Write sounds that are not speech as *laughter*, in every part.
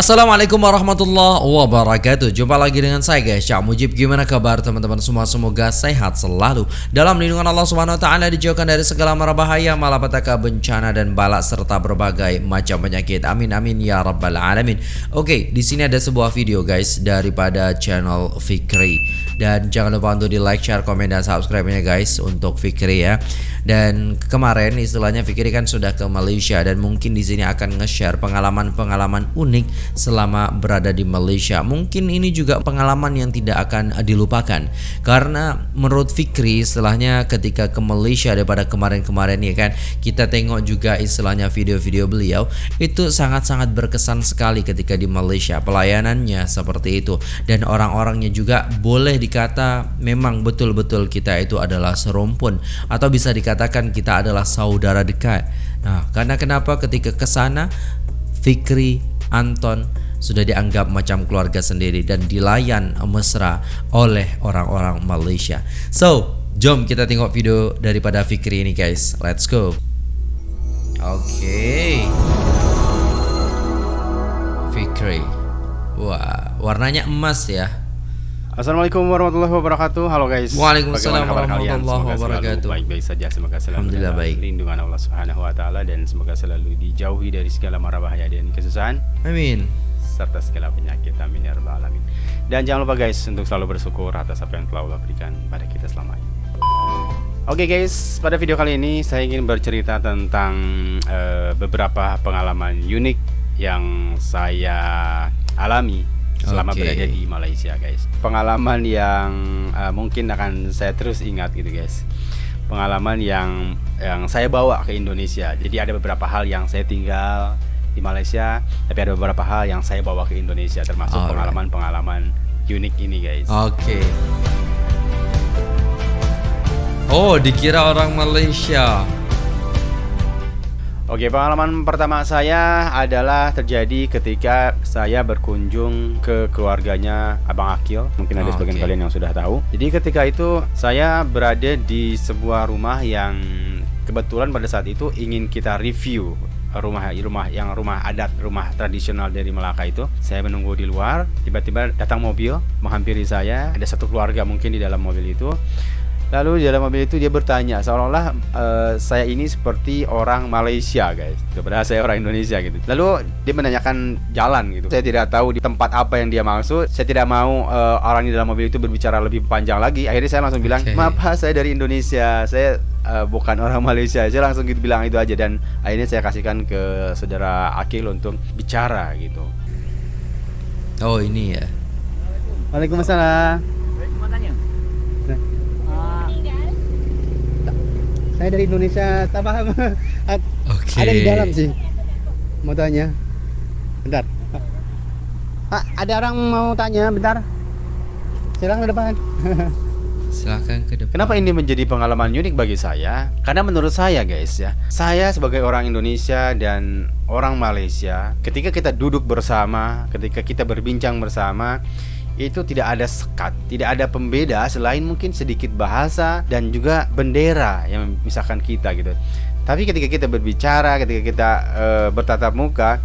Assalamualaikum warahmatullahi wabarakatuh. Jumpa lagi dengan saya guys. Cak Mujib Gimana kabar teman-teman? Semua Semoga sehat selalu. Dalam lindungan Allah Subhanahu Wa Taala Dijauhkan dari segala mara bahaya Malapetaka bencana dan balak Serta berbagai macam penyakit. Amin amin ya rabbal alamin. Oke di sini ada sebuah video guys Daripada channel Fikri. Dan jangan lupa untuk di like, share, komen, dan subscribe nya guys Untuk Fikri ya. Dan kemarin istilahnya Fikri kan sudah ke Malaysia Dan mungkin di sini akan nge-share pengalaman-pengalaman unik selama berada di Malaysia. Mungkin ini juga pengalaman yang tidak akan dilupakan. Karena menurut Fikri istilahnya ketika ke Malaysia daripada kemarin-kemarin ya kan kita tengok juga istilahnya video-video beliau itu sangat-sangat berkesan sekali ketika di Malaysia. Pelayanannya seperti itu. Dan orang-orangnya juga boleh dikata memang betul-betul kita itu adalah serumpun. Atau bisa dikatakan kita adalah saudara dekat. Nah, karena kenapa? Ketika ke sana Fikri Anton sudah dianggap macam keluarga sendiri dan dilayan mesra oleh orang-orang Malaysia. So, jom kita tengok video daripada Fikri ini guys. Let's go. Oke. Okay. Fikri. Wah, warnanya emas ya. Assalamualaikum warahmatullahi wabarakatuh. Halo guys. Waalaikumsalam warahmatullahi wabarakatuh. Baik-baik saja. Semoga selalu Alhamdulillah baik. Lindungan Allah Subhanahu wa taala dan semoga selalu dijauhi dari segala mara bahaya dan kesusahan. Amin. Serta segala penyakit. Amin ya rabbal alamin. Dan jangan lupa guys untuk selalu bersyukur atas apa yang telah Allah berikan pada kita selama ini. Oke okay guys, pada video kali ini saya ingin bercerita tentang uh, beberapa pengalaman unik yang saya alami selama okay. berada di Malaysia guys. Pengalaman yang uh, mungkin akan saya terus ingat gitu guys. Pengalaman yang yang saya bawa ke Indonesia. Jadi ada beberapa hal yang saya tinggal di Malaysia tapi ada beberapa hal yang saya bawa ke Indonesia termasuk pengalaman-pengalaman unik ini guys. Oke. Okay. oh dikira orang Malaysia Oke, pengalaman pertama saya adalah terjadi ketika saya berkunjung ke keluarganya Abang Akil. Mungkin ada oh, sebagian okay. kalian yang sudah tahu. Jadi ketika itu saya berada di sebuah rumah yang kebetulan pada saat itu ingin kita review rumah rumah yang rumah adat rumah tradisional dari Melaka itu saya menunggu di luar tiba-tiba datang mobil menghampiri saya ada satu keluarga mungkin di dalam mobil itu Lalu di dalam mobil itu dia bertanya seolah-olah uh, saya ini seperti orang Malaysia guys, kepada saya orang Indonesia gitu. Lalu dia menanyakan jalan gitu. Saya tidak tahu di tempat apa yang dia maksud. Saya tidak mau uh, orang di dalam mobil itu berbicara lebih panjang lagi. Akhirnya saya langsung bilang, okay. maaf saya dari Indonesia, saya uh, bukan orang Malaysia. Saya langsung gitu bilang itu aja dan akhirnya saya kasihkan ke saudara Akil untuk bicara gitu. Oh ini ya. Waalaikumsalam. Saya dari Indonesia, tak paham. okay. Ada di dalam sih. Mau tanya. Bentar. Pak, ada orang mau tanya, bentar. Silakan ke depan. *laughs* Silakan ke depan. Kenapa ini menjadi pengalaman unik bagi saya? Karena menurut saya, guys ya, saya sebagai orang Indonesia dan orang Malaysia, ketika kita duduk bersama, ketika kita berbincang bersama, itu tidak ada sekat, tidak ada pembeda selain mungkin sedikit bahasa dan juga bendera yang misalkan kita gitu. Tapi ketika kita berbicara, ketika kita e, bertatap muka,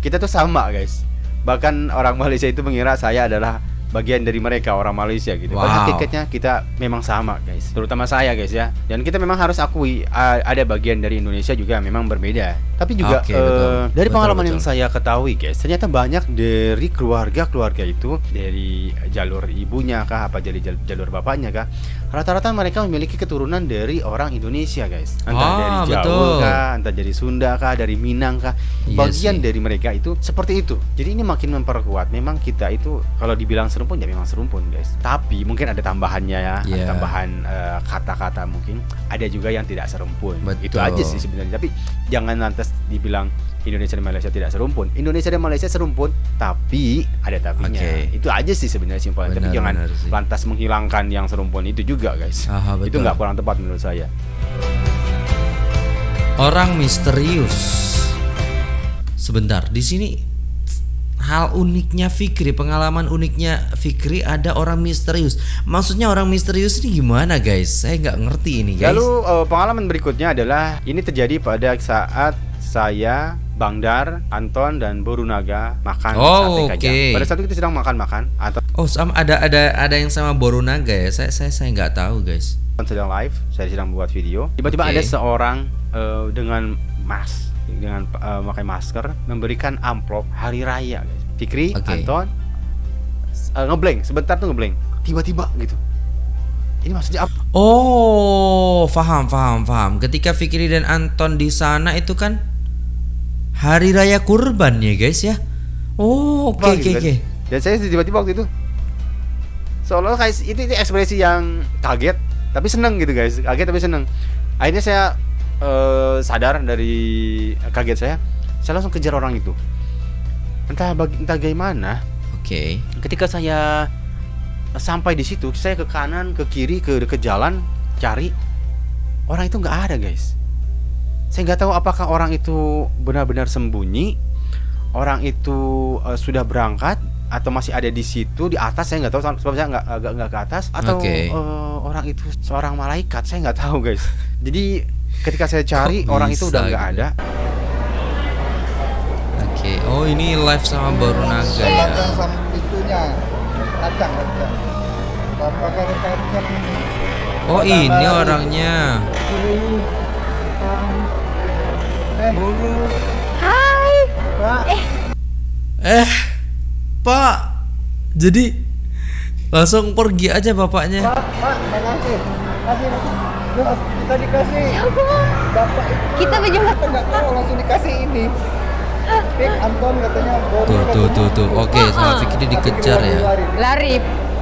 kita tuh sama guys. Bahkan orang Malaysia itu mengira saya adalah bagian dari mereka orang Malaysia gitu. Wow. Padahal tiketnya kita memang sama guys, terutama saya guys ya. Dan kita memang harus akui ada bagian dari Indonesia juga memang berbeda. Tapi juga okay, uh, betul. dari betul, pengalaman betul. yang saya ketahui guys, ternyata banyak dari keluarga-keluarga itu dari jalur ibunya kah, apa jadi jalur bapaknya kah, rata-rata mereka memiliki keturunan dari orang Indonesia guys. Entah ah, dari Jawa betul. kah, entah dari Sunda kah, dari Minang kah. Iya bagian yes, dari mereka itu seperti itu. Jadi ini makin memperkuat. Memang kita itu kalau dibilang serumpun ya memang serumpun guys tapi mungkin ada tambahannya ya yeah. tambahan eh, kata-kata uh, mungkin ada juga yang tidak serumpun Betul. itu aja sih sebenarnya tapi jangan lantas dibilang Indonesia dan Malaysia tidak serumpun Indonesia dan Malaysia serumpun tapi ada tapinya okay. itu aja sih sebenarnya simpelnya tapi jangan lantas menghilangkan yang serumpun itu juga guys Aha, itu nggak kurang tepat menurut saya orang misterius sebentar di sini hal uniknya Fikri, pengalaman uniknya Fikri ada orang misterius. Maksudnya orang misterius ini gimana guys? Saya nggak ngerti ini guys. Lalu uh, pengalaman berikutnya adalah ini terjadi pada saat saya Bang Dar, Anton dan Borunaga makan Oh, sate kajang. oke. Pada saat itu kita sedang makan-makan, Anton Oh, sama ada ada ada yang sama Borunaga ya. Saya saya saya nggak tahu, guys. sedang live, saya sedang buat video. Tiba-tiba Oke. ada seorang eh, dengan mas dengan eh, pakai masker memberikan amplop hari raya, guys. Fikri, Oke. Anton s- eh, ngeblank, sebentar tuh ngeblank. Tiba-tiba gitu. Ini maksudnya apa? Oh, paham, paham, paham. Ketika Fikri dan Anton di sana itu kan hari raya kurban ya, guys ya. Oh, oke, oke, oke. Dan saya tiba-tiba waktu itu seolah kayak itu, itu ekspresi yang kaget tapi seneng gitu guys kaget tapi seneng akhirnya saya eh, sadar dari kaget saya saya langsung kejar orang itu entah bagi, entah bagaimana Oke. ketika saya sampai di situ saya ke kanan ke kiri ke ke jalan cari orang itu nggak ada guys saya nggak tahu apakah orang itu benar-benar sembunyi orang itu eh, sudah berangkat atau masih ada di situ di atas saya nggak tahu sebab saya nggak nggak nggak ke atas atau Oke. eh, orang itu seorang malaikat saya nggak tahu guys jadi ketika saya cari Kok orang itu udah nggak gitu? ada Oke. Oh, ini live sama Borunaga ya. Kacang sama itunya kacang kacang. Apakah kacang Oh, ini orangnya. Eh, Hai. Pak, Eh, Pak. Jadi langsung pergi aja bapaknya. Pak, Pak, makasih. Kasih, Loh, kita dikasih. Bapak itu Kita berjumpa. kita nggak tahu langsung dikasih ini. Pik Anton katanya baru Tuh, tuh, tuh, tuh. Oke, sama Ah. Fikri dikejar ya. Lari.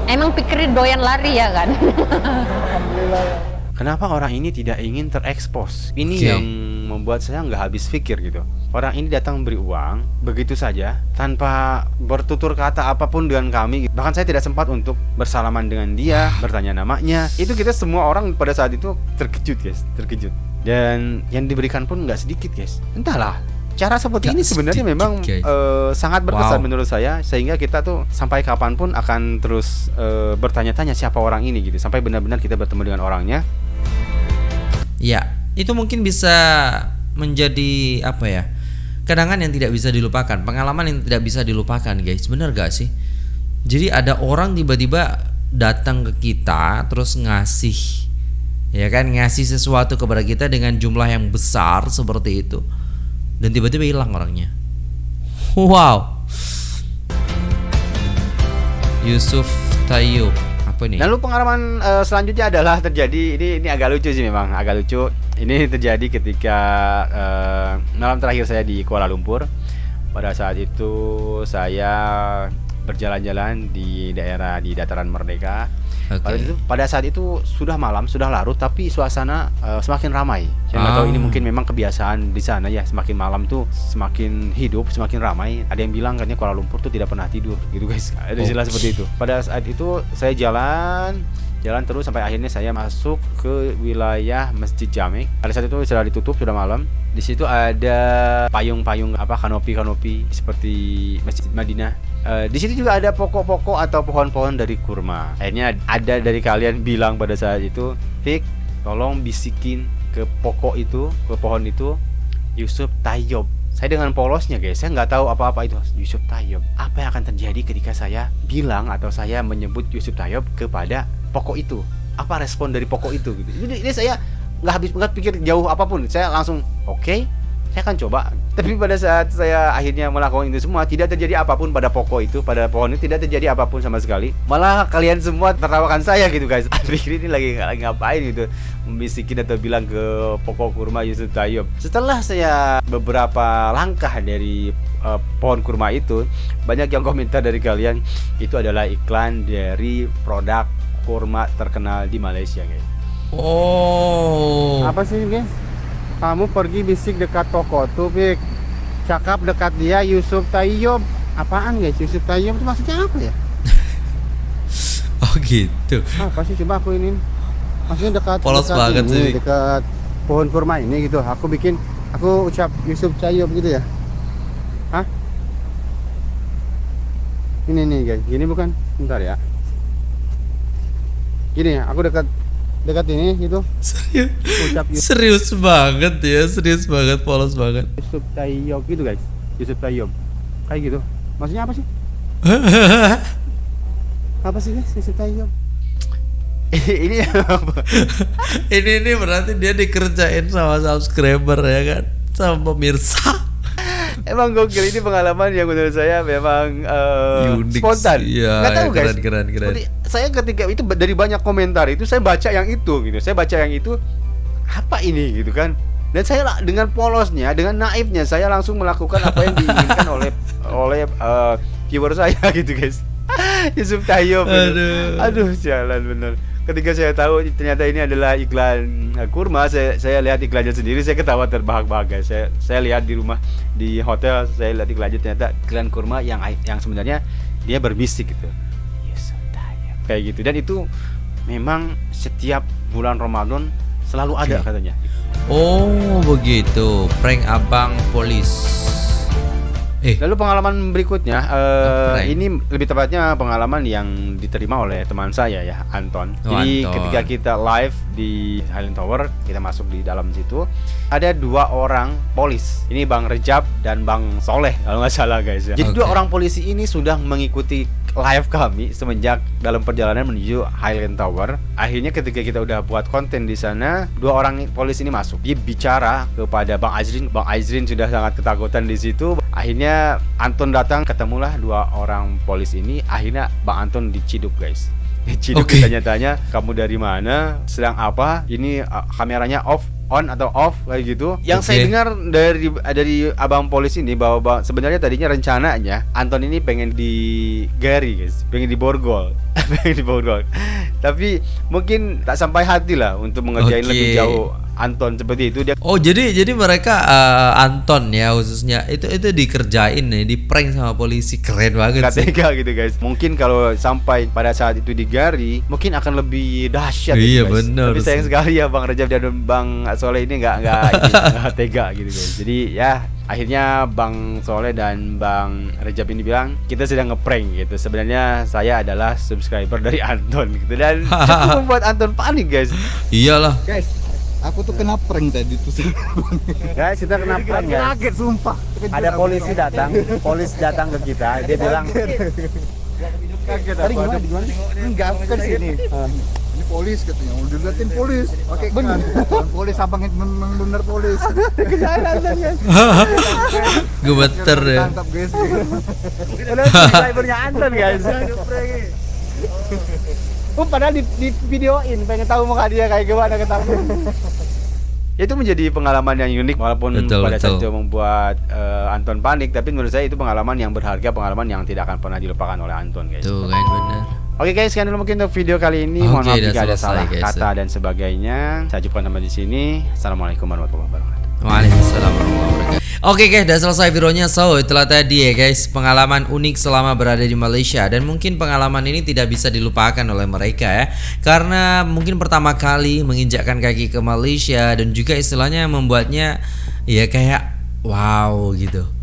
Emang pikirin doyan lari ya kan? Alhamdulillah ya. Kenapa orang ini tidak ingin terekspos? Ini Oke. yang membuat saya nggak habis pikir gitu. Orang ini datang beri uang begitu saja tanpa bertutur kata apa pun dengan kami. gitu. Bahkan saya tidak sempat untuk bersalaman dengan dia, bertanya namanya. Itu kita semua orang pada saat itu terkejut guys, terkejut. Dan yang diberikan pun nggak sedikit guys. Entahlah. Cara seperti Nggak ini sebenarnya sedikit, memang guys. eh, sangat berkesan Wow. menurut saya sehingga kita tuh sampai kapan pun akan terus eh, bertanya-tanya siapa orang ini gitu sampai benar-benar kita bertemu dengan orangnya Ya, itu mungkin bisa menjadi apa ya? Kenangan yang tidak bisa dilupakan, pengalaman yang tidak bisa dilupakan, guys. Bener gak sih? Jadi ada orang tiba-tiba datang ke kita terus ngasih ya kan ngasih sesuatu kepada kita dengan jumlah yang besar seperti itu dan tiba-tiba hilang orangnya. Wow. Yusuf Tayyub apa nih? Lalu pengalaman eh, selanjutnya adalah terjadi ini ini agak lucu sih memang agak lucu. Ini terjadi ketika eh, malam terakhir saya di Kuala Lumpur. Pada saat itu saya berjalan-jalan di daerah di dataran Merdeka. Oke. Pada itu pada saat itu sudah malam sudah larut tapi suasana eh, semakin ramai. Saya nggak tahu Ah. ini mungkin memang kebiasaan di sana ya semakin malam tuh semakin hidup semakin ramai. Ada yang bilang katanya Kuala Lumpur tuh tidak pernah tidur gitu guys. Ada istilah Oh. seperti itu. Pada saat itu saya jalan jalan terus sampai akhirnya saya masuk ke wilayah Masjid Jamek. Pada saat itu sudah ditutup sudah malam. Di situ ada payung-payung apa kanopi-kanopi seperti Masjid Madinah. Eh, di situ juga ada pokok-pokok atau pohon-pohon dari kurma. Akhirnya ada dari kalian bilang pada saat itu, Fik, tolong bisikin ke pokok itu, ke pohon itu, Yusuf Tayyub. Saya dengan polosnya guys, saya nggak tahu apa-apa itu Yusuf Tayyub. Apa yang akan terjadi ketika saya bilang atau saya menyebut Yusuf Tayyub kepada pokok itu? Apa respon dari pokok itu? Gitu. Ini, ini saya nggak habis nggak pikir jauh apa pun. Saya langsung oke, saya akan coba. Tapi pada saat saya akhirnya melakukan itu semua, tidak terjadi apa pun pada pokok itu, pada pohon itu tidak terjadi apa pun sama sekali. Malah kalian semua tertawakan saya gitu guys. *laughs* Pikir ini lagi, lagi ngapain gitu, membisikin atau bilang ke pokok kurma Yusuf Tayyub. Setelah saya beberapa langkah dari eh, pohon kurma itu, banyak yang komentar dari kalian itu adalah iklan dari produk kurma terkenal di Malaysia guys. Oh. Apa sih guys? Kamu pergi bisik dekat toko tuh, Pik. Cakap dekat dia Yusuf Tayyub. Apaan guys? Yusuf Tayyub itu maksudnya apa ya? *laughs* Oh gitu. Apa sih coba aku ini? Maksudnya dekat Polos dekat banget ini, sih. dekat pohon kurma ini gitu. Aku bikin aku ucap Yusuf Tayyub gitu ya. Hah? Ini nih guys, gini bukan? Bentar ya. Gini ya, aku dekat dekat ini gitu. Serius, ucap serius banget ya, serius banget, polos banget. Yusuf Tayyip gitu guys. Yusuf Tayyip kayak gitu. Maksudnya apa sih? *laughs* Apa sih guys Yusuf Tayyip *laughs* ini *laughs* ini ini berarti dia dikerjain sama subscriber ya kan, sama pemirsa. Emang gokil ini pengalaman yang menurut saya memang eh, Unik spontan. Iya, Nggak tahu guys. keren, keren, keren. Seperti saya ketika itu dari banyak komentar itu saya baca yang itu gitu. Saya baca yang itu apa ini gitu kan. Dan saya dengan polosnya, dengan naifnya saya langsung melakukan apa yang diinginkan *laughs* oleh oleh eh, viewer saya *laughs* gitu guys. *laughs* Yusuf Tayyip. gitu. Aduh. Aduh, sialan bener. Ketika saya tahu ternyata ini adalah iklan eh, kurma, saya saya lihat iklannya sendiri, saya ketawa terbahak-bahak guys. Saya saya lihat di rumah di hotel, saya lihat iklannya ternyata iklan kurma yang yang sebenarnya dia berbisik gitu. Yusuf Tayyip. Kayak gitu dan itu memang setiap bulan Ramadan selalu ada katanya. Oh begitu, prank abang polis. Eh, Lalu pengalaman berikutnya, Prank. ini lebih tepatnya pengalaman yang diterima oleh teman saya ya, Anton. Oh, Jadi Anton. ketika kita live di Highland Tower, kita masuk di dalam situ, ada dua orang polis. Ini Bang Rejab dan Bang Soleh kalau nggak salah guys ya. Jadi Oke. dua orang polisi ini sudah mengikuti live kami semenjak dalam perjalanan menuju Highland Tower. Akhirnya ketika kita udah buat konten di sana, dua orang polisi ini masuk. Dia bicara kepada Bang Azrin. Bang Azrin sudah sangat ketakutan di situ. Akhirnya Anton datang, ketemulah dua orang polis ini. Akhirnya Bang Anton diciduk guys. *laughs* Diciduk Oke. ditanya-tanya, kamu dari mana, sedang apa? Ini uh, kameranya off, on atau off kayak gitu. Yang saya Oke. dengar dari dari abang polis ini bahwa bahwa sebenarnya tadinya rencananya Anton ini pengen digari guys, pengen diborgol, *laughs* pengen diborgol. Tapi mungkin tak sampai hati lah untuk mengerjain Oke. lebih jauh Anton seperti itu dia oh jadi jadi mereka eh, Anton ya khususnya itu itu dikerjain nih, di prank sama polisi keren banget nggak sih. tega gitu guys. Mungkin kalau sampai pada saat itu digari, mungkin akan lebih dahsyat. Iya, gitu, guys. bener Tapi sayang sekali ya Bang Rejab dan Bang Soleh ini nggak *laughs* nggak tega gitu guys. Jadi ya akhirnya Bang Soleh dan Bang Rejab ini bilang kita sedang ngeprank gitu. Sebenarnya saya adalah subscriber dari Anton gitu dan *laughs* cukup membuat Anton panik guys. Iyalah. Guys, aku tuh kena prank tadi tuh sih. Guys kita kena prank guys. kaget sumpah Ada polisi datang, polisi datang ke kita, dia bilang kaget Tadi gimana? gimana? Enggak, aku kan sini. Ini polis katanya. Udah diliatin polis. Oke, bener. polis abang itu memang bener polis. Gemeter ya. Tangkap guys. Udah subscribernya Anton guys. Oh, padahal di, di videoin pengen tahu muka dia kayak gimana ketahuan itu menjadi pengalaman yang unik walaupun Betul, pada saat betul. itu membuat eh, Anton panik tapi menurut saya itu pengalaman yang berharga pengalaman yang tidak akan pernah dilupakan oleh Anton guys Tuh kan bener. Oke guys sekian dulu mungkin untuk video kali ini mohon Oke, maaf jika ada salah guys. kata dan sebagainya saya jumpa sampai di sini assalamualaikum warahmatullahi wabarakatuh Waalaikumsalam warahmatullahi wabarakatuh. Oke guys, udah selesai videonya. So, itulah tadi ya guys, pengalaman unik selama berada di Malaysia dan mungkin pengalaman ini tidak bisa dilupakan oleh mereka ya. Karena mungkin pertama kali menginjakkan kaki ke Malaysia dan juga istilahnya membuatnya ya kayak wow gitu.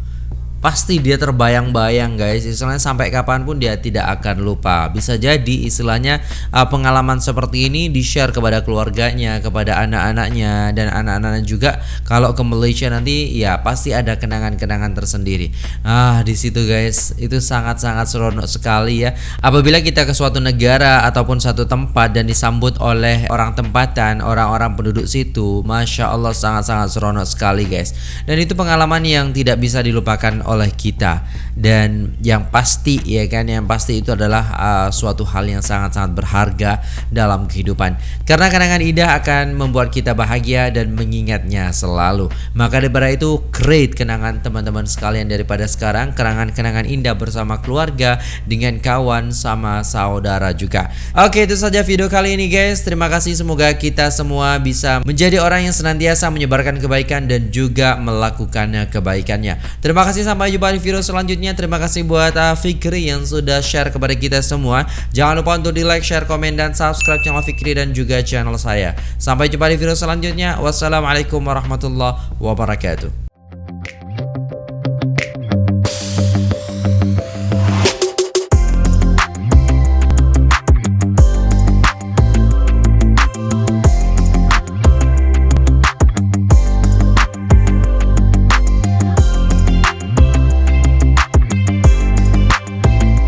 Pasti dia terbayang-bayang guys. Istilahnya sampai kapan pun dia tidak akan lupa. Bisa jadi istilahnya uh, pengalaman seperti ini di-share kepada keluarganya Kepada anak-anaknya Dan anak-anaknya juga. Kalau ke Malaysia nanti ya pasti ada kenangan-kenangan tersendiri. Ah di situ guys Itu sangat-sangat seronok sekali ya. Apabila kita ke suatu negara Ataupun satu tempat Dan disambut oleh orang tempatan Orang-orang penduduk situ Masya Allah sangat-sangat seronok sekali guys. Dan itu pengalaman yang tidak bisa dilupakan oleh kita. Dan yang pasti ya kan yang pasti itu adalah uh, suatu hal yang sangat-sangat berharga dalam kehidupan. Karena kenangan indah akan membuat kita bahagia dan mengingatnya selalu. Maka daripada itu create kenangan teman-teman sekalian daripada sekarang. Kenangan-kenangan indah bersama keluarga dengan kawan sama saudara juga. Oke itu saja video kali ini guys. Terima kasih. Semoga kita semua bisa menjadi orang yang senantiasa menyebarkan kebaikan dan juga melakukannya kebaikannya. Terima kasih sampai jumpa di video selanjutnya. Terima kasih buat uh, Fikri yang sudah share kepada kita semua. Jangan lupa untuk di like share komen dan subscribe channel Fikri dan juga channel saya. Sampai jumpa di video selanjutnya. Wassalamualaikum warahmatullahi wabarakatuh